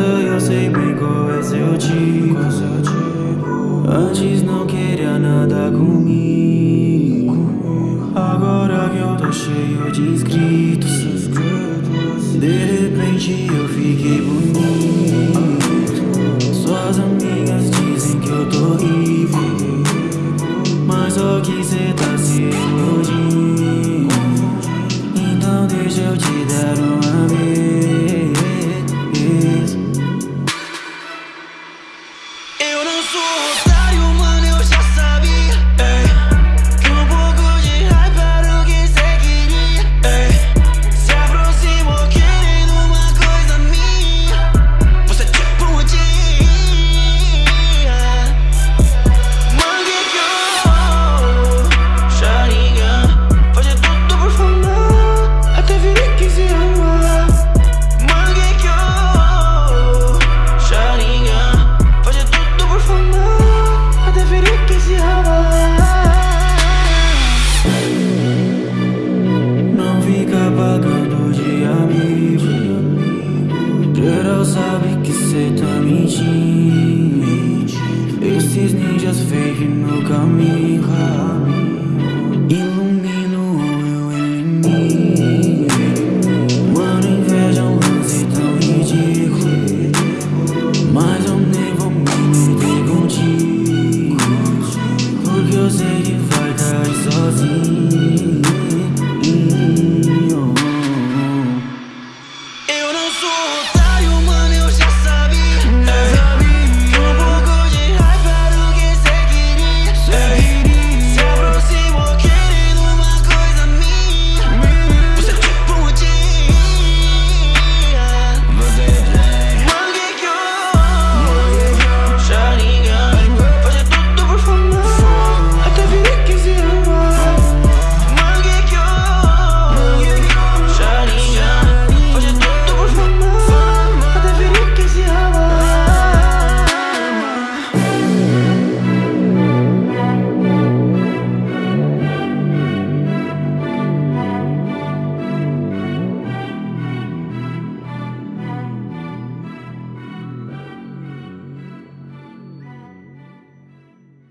eu sei bem qual é seu tipo Antes não queria nada comigo. Agora que eu tô cheio de inscritos De repente eu fiquei bonito. Suas amigas dizem que eu tô rico Mas só que cê tá se iludindo? Então deixa eu te dar uma sabe que cê tá mentindo. Esses ninjas fake no caminho.